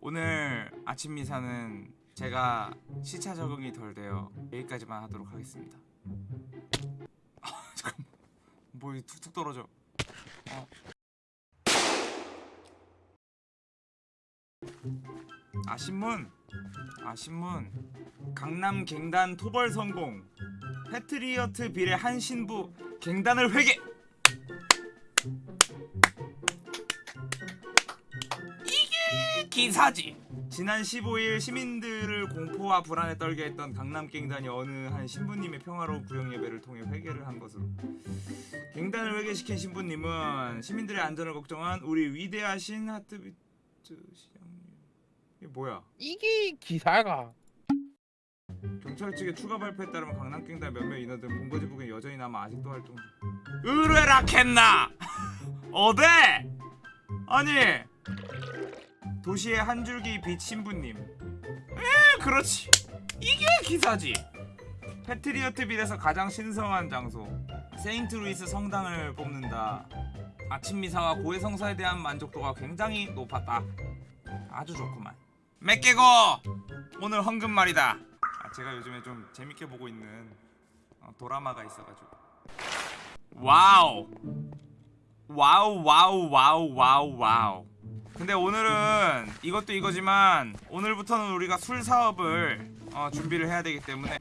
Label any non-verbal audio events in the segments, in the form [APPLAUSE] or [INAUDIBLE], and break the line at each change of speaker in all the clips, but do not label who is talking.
오늘 아침 미사는 제가 시차 적응이 덜 돼요. 여기까지만 하도록 하겠습니다. 아, 잠깐만. 뭐 툭툭 떨어져. 어. 아 신문. 아 신문. 강남 갱단 토벌 성공. 패트리어트 비례 한 신부 갱단을 회개. 기사지. 지난 15일 시민들을 공포와 불안에 떨게 했던 강남 갱단이 어느 한 신부님의 평화로운 구역 예배를 통해 회개를 한 것으로. 갱단을 회개시킨 신부님은 시민들의 안전을 걱정한 우리 위대하신 하트비트 시장님. 이게 뭐야?
이게 기사가
경찰 측의 추가 발표에 따르면 강남갱단 몇몇 인원들 본거지 부근 여전히 남아 아직도 활동 중. 의뢰라 캔나 어데 아니 도시의 한 줄기 빛 신부님. 에 그렇지. 이게 기사지. 패트리어트 빌에서 가장 신성한 장소. 세인트 루이스 성당을 뽑는다. 아침 미사와 고해 성사에 대한 만족도가 굉장히 높았다. 아주 좋구만. 맥개고! 오늘 헌금 말이다. 아, 제가 요즘에 좀 재밌게 보고 있는 어, 도라마가 있어가지고. Wow. wow wow wow wow wow 근데 오늘은 이것도 이거지만 오늘부터는 우리가 술 사업을 어, 준비를 해야 되기 때문에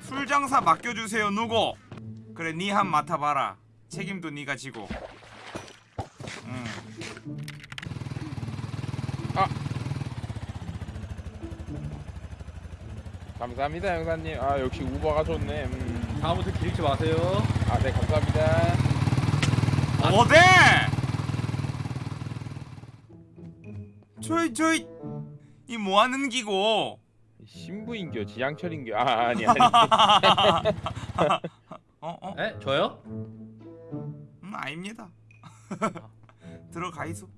술 장사 맡겨주세요 누구? 그래 니 한 맡아봐라. 책임도 니가 지고. 음.
감사합니다 형사님. 아 역시 우버가 좋네. 음.
다음부터 기르지 마세요.
아 네 감사합니다.
어데 저이 저이 이 뭐하는 기고
신부인교 지양철인교 아 아니 아니 [LAUGHS]
어 어?
에? 저요?
음 아닙니다 [LAUGHS] 들어가이소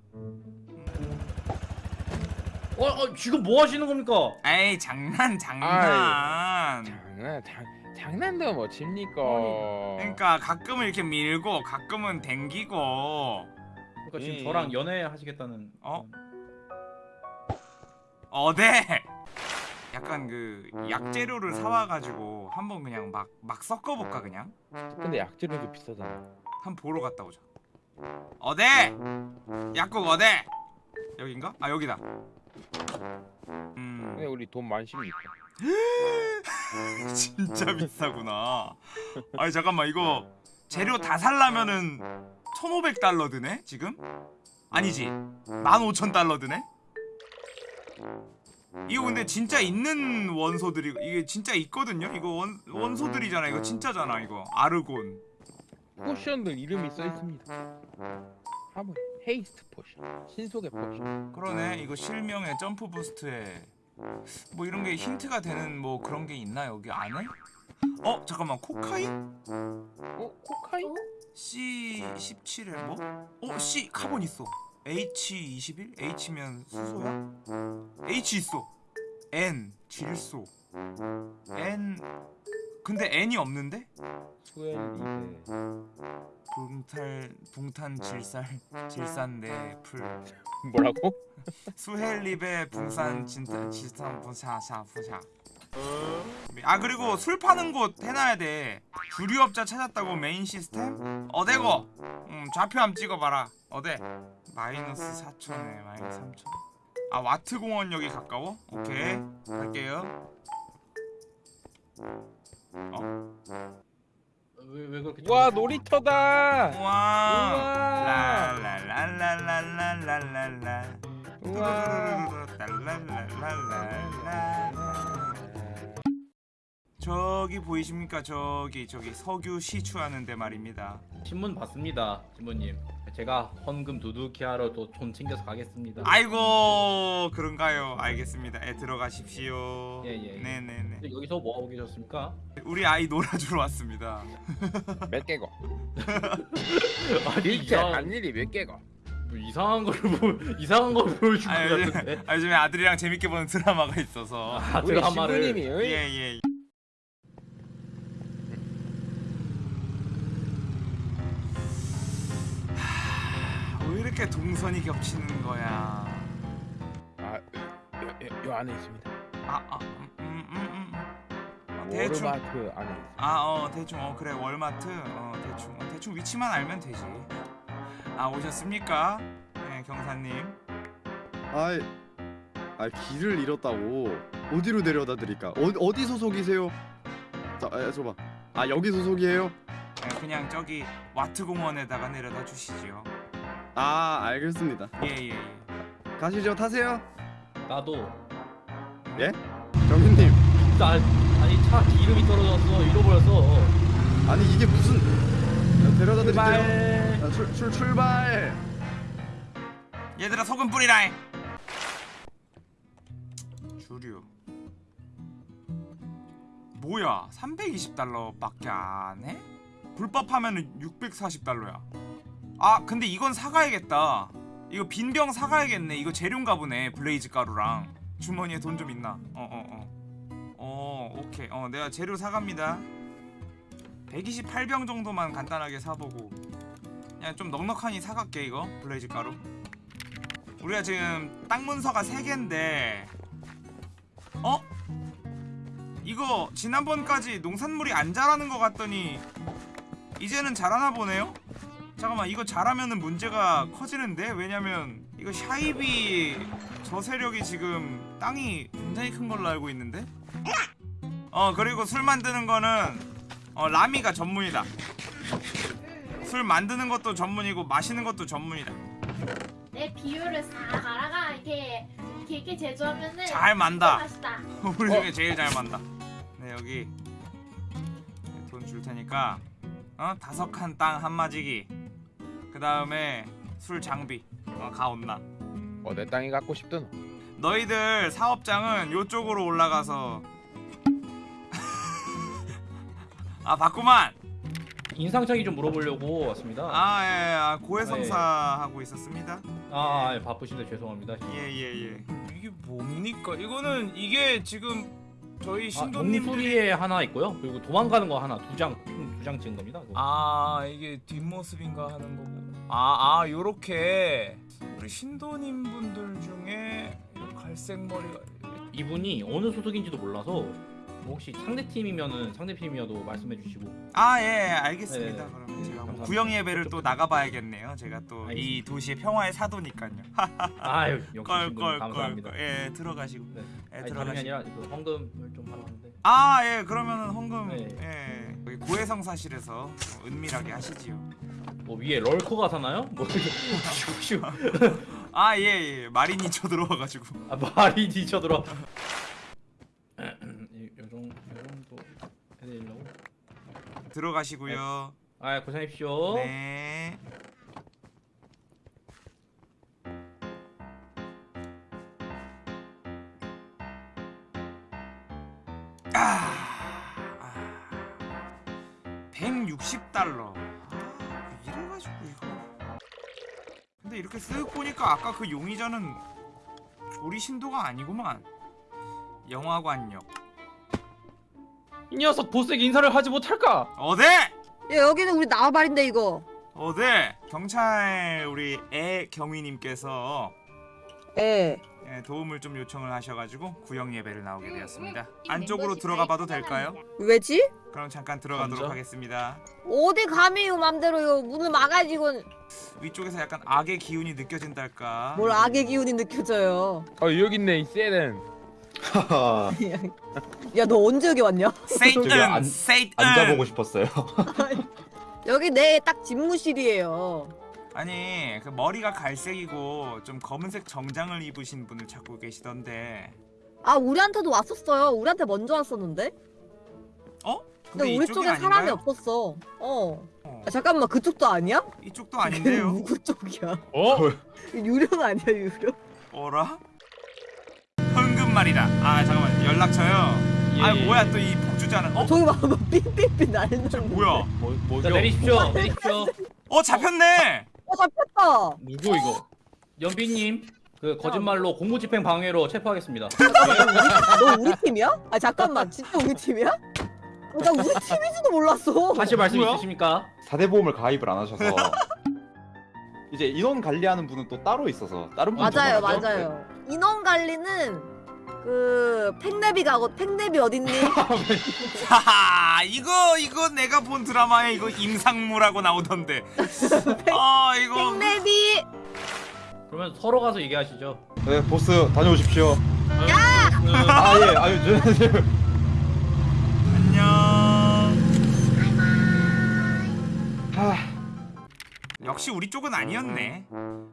어, 어 지금 뭐 하시는 겁니까?
에이 장난 장난
장난 장, 장난도 뭐 칩니까
그러니까 가끔은 이렇게 밀고 가끔은 댕기고
그러니까 지금
예.
저랑 연애하시겠다는.
어? 어데 약간 그 약재료를 사와가지고 한번 그냥 막 막 섞어볼까 그냥?
근데 약재료도 비싸잖아.
한번 보러 갔다 오자. 어데 약국 어데 여긴가? 아 여기다. 음.
근데 우리 돈 많습니까 [LAUGHS]
진짜 비싸구나. 아니 잠깐만. 이거 재료 다 살라면은 1500달러 드네 지금? 아니지. 15,000달러 드네? 이거 근데 진짜 있는 원소들이 이게 진짜 있거든요? 이거 원, 원소들이잖아 이거 진짜잖아 이거 아르곤
potion들 이름이 써있습니다 한번 haste potion 신속의 potion
그러네 이거 실명에 jump boost에 뭐 이런 게 힌트가 되는 뭐 그런 게 있나 여기 안에? 어 잠깐만 코카인?
어? 코카인?
C17에 뭐? 어 C carbon 있어 H21? H면 수소야? H 있어 N 질소 N 근데 N이 없는데?
수엘리베
붕탈 붕탄 질살 질산내 풀
뭐라고? [LAUGHS]
수헬립의 붕산 진탄 질산 부샤샤 부샤 아 그리고 술 파는 곳 해놔야 돼. 주류업자 찾았다고 메인 시스템? 어데고. 음 좌표 한번 찍어봐라. 어데 마이너스 4천에 마이너스 3천. 아 와트 공원역이 가까워? 오케이. 갈게요.
왜, 왜 그렇게?
와 놀이터다!
우와.
우와!
랄랄랄랄랄랄랄라
우와
저기 보이십니까? 저기 저기 석유 시추하는 데 말입니다.
신문 봤습니다, 신부님. 제가 헌금 두둑히 하러 또 돈 챙겨서 가겠습니다.
아이고 그런가요? 알겠습니다. 에 들어가십시오.
예, 예, 예.
네네네.
여기서 뭐 하고 계셨습니까?
우리 아이 놀아주러 왔습니다. [LAUGHS]
몇 개고 [LAUGHS] 일체 간 일이 몇 개고
뭐 이상한 걸 보, 이상한 걸 보여준 것
아, 요즘. 아, 요즘에 아들이랑 재밌게 보는 드라마가 있어서.
아,
우리
제가 한 말을
신부님이 어이?
예예. 이렇게 동선이 겹치는 거야?
아 안에 있습니다.
아, 아, 음, 음, 음, 음. 어, 대충.
워마트 안에 있습니다.
아, 어, 대충. 어, 그래. 월마트. 어, 대충. 어, 대충 위치만 알면 되지. 아, 오셨습니까? 네, 경사님.
아, 아 길을 잃었다고 어디로 내려다 드릴까? 어, 어디 소속이세요? 자, 아, 저봐. 아 여기 소속이에요?
네, 그냥 저기 와트 공원에다가 내려다 주시지요.
아 알겠습니다.
예, 예, 예.
가시죠, 타세요.
나도
정인님,
나 아니 차 기름이 떨어졌어 잃어버렸어
아니 이게 무슨 자, 데려다 드릴게요. 자, 출, 출 출발.
얘들아 소금 뿌리라. 주류. 뭐야? 320달러 밖에 안 해? 불법하면은 640달러야. 아, 근데 이건 사가야겠다. 이거 빈병 사가야겠네. 이거 재료인가 보네. blaze 가루랑 주머니에 돈 좀 있나? 어, 어, 어. 어, 오케이. 어, 내가 재료 사갑니다. 128병 정도만 간단하게 사보고 그냥 좀 넉넉하니 사갈게 이거 blaze 가루. 우리가 지금 땅 문서가 3개인데 어? 이거 지난번까지 농산물이 안 자라는 것 같더니 이제는 자라나 보네요? 잠깐만 이거 자라면은 문제가 커지는데? 왜냐면 이거 샤이비 저 세력이 지금 땅이 굉장히 큰 걸로 알고 있는데? 어 그리고 술 만드는 거는 어 라미가 전문이다 술 만드는 것도 전문이고 마시는 것도 전문이다
내 비율을 싹 알아가 이렇게 이렇게, 이렇게 제조하면은
잘 만다
맛있다. [LAUGHS]
우리 중에 제일 잘 만다. 네 여기 돈 줄 테니까 어 다섯 칸 땅 한 마지기. 그 다음에 술 장비. 어 가온나.
어내 땅이 갖고 싶든.
너희들 사업장은 요쪽으로 올라가서 [LAUGHS] 아 봤구만.
인상착의 좀 물어보려고 왔습니다 아,
아 예, 아, 고해성사 하고 있었습니다.
아 예, 바쁘신데 죄송합니다
예예 예, 이게 뭡니까? 이거는 이게 지금 저희
아,
신도님들이
동수리에 하나 있고요 그리고 도망가는 거 하나 두장두 장 찍은 겁니다 그거.
아 이게 뒷모습인가 하는 거고 아 아 요렇게 우리 신도님 분들 중에 이 갈색 머리가
이분이 어느 소속인지도 몰라서 뭐 혹시 상대 팀이면은 상대 팀이어도 말씀해 주시고
아 예 알겠습니다
네.
그러면 제가 뭐
감사합니다.
구형 예배를 또 나가봐야겠네요 제가 또 이. 도시의 평화의 사도니까요
아유 [LAUGHS] 감사합니다
예 들어가시고
네.
예
아니
들어가시고
아니라 그 헌금을 좀 하러 왔는데
아 예 그러면은 헌금
네.
예 고해성사실에서 어, 은밀하게 하시지요.
뭐 위에 럴커가 사나요? 뭐 [LAUGHS]
아예예. 예. 마린이 쳐들어와가지고.
아 말이 뒤쳐들어 요 정도 요 정도 해드리려고?
들어가시고요.
아 고생하십시오.
네. 아, 아 160달러. 아, 이래가지고 이거. 근데 이렇게 쓱 보니까 아까 그 용의자는 우리 신도가 아니구만. 영화관역.
이 녀석 보스에게 인사를 하지 못할까?
어데?
야, 여기는 우리 나와말인데 이거.
어데? 경찰 우리 애 경위님께서
예.
예, 도움을 좀 요청을 하셔가지고 구형 예배를 나오게 되었습니다.
음,
안쪽으로
멤버십
들어가 봐도 될까요?
왜지?
그럼 잠깐 들어가도록
먼저?
하겠습니다.
어디 감히요 맘대로요 문을 막아지고
위쪽에서 약간 악의 기운이 느껴진달까.
뭘 악의 기운이 느껴져요.
어 여기 있네 이 세렌.
하하 [LAUGHS]
야너 언제 여기 왔냐?
세이튼,
안-
세이튼.
앉아보고 싶었어요 [LAUGHS]
여기 내 딱 집무실이에요.
아니 그 머리가 갈색이고 좀 검은색 정장을 입으신 분을 찾고 계시던데.
아 우리한테도 왔었어요. 우리한테 먼저 왔었는데.
어?
근데 우리 쪽에
아닌가요?
사람이 없었어. 어.
어,
아, 잠깐만 그쪽도 아니야?
이쪽도 아닌데요.
누구 쪽이야?
어?
유령 아니야 유령?
어라? 현금 말이다. 아 잠깐만 연락처요.
예,
아
예,
뭐야
예.
또이 복주자는? 어?
저기 봐봐 삐삐삐 날리는데.
뭐야?
뭐 뭐죠?
자 내리십시오 내리십시오
어 잡혔네.
어 잡혔다.
누구 이거?
연비님 그 거짓말로 공무집행 방해로 체포하겠습니다
너 우리 팀이야? 아 잠깐만 진짜 우리 팀이야? 어, 나 우리 팀인지도 몰랐어.
하실 말씀
뭐야?
있으십니까?
사대보험을 가입을 안 하셔서 이제 인원 관리하는 분은 또 따로 있어서 다른 분
맞아요
전화하죠?
맞아요. 인원 관리는 그 팽내비가 어 팽내비 어딨니?
하하 [LAUGHS] 이거 이거 내가 본 드라마에 이거 임상무라고 나오던데 아 이거
팽내비
그러면 서로 가서 얘기하시죠.
네 보스 다녀오십시오.
야!
아 예 아유 저, 저,
안녕
하,
역시 우리 쪽은 아니었네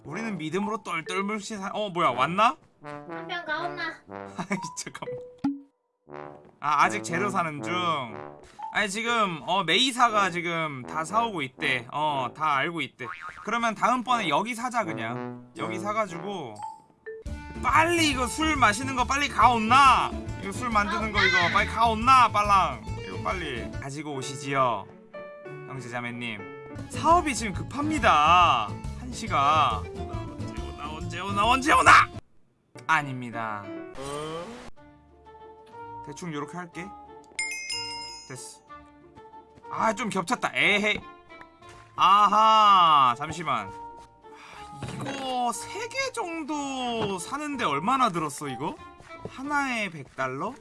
우리는 믿음으로 똘똘 물씬 사... 어 뭐야 왔나?
한명 가온나.
아이 잠깐만. 아 아직 재료 사는 중. 아니 지금 어 메이사가 지금 다 사오고 있대. 어 다 알고 있대. 그러면 다음번에 여기 사자 그냥. 여기 사가지고 빨리 이거 술 마시는 거 빨리 가온나? 이거 술 만드는 거 이거 빨리 가온나 빨랑? 이거 빨리 가지고 오시지요 형제자매님. 사업이 지금 급합니다. 한시가 언제 오나 언제 오나 언제 오나 아닙니다 대충 요렇게 할게 됐어 아 좀 겹쳤다 에헤이 아하 잠시만 아, 이거 3개 정도 사는데 얼마나 들었어 이거? 하나에 100달러?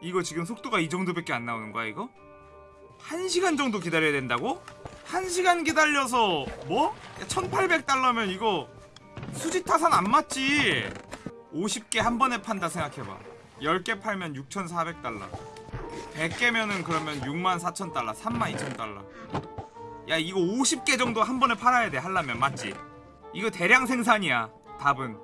이거 지금 속도가 이 정도밖에 안 나오는 거야 이거? 1시간 정도 기다려야 된다고? 1시간 기다려서 뭐? 1800달러면 이거 수지 타산 안 맞지 50개 한 번에 판다 생각해봐. 10개 팔면 6,400달러. 100개면은 그러면 64,000달러 32,000달러. 야 이거 50개 정도 한 번에 팔아야 돼 하려면. 맞지? 이거 대량 생산이야 답은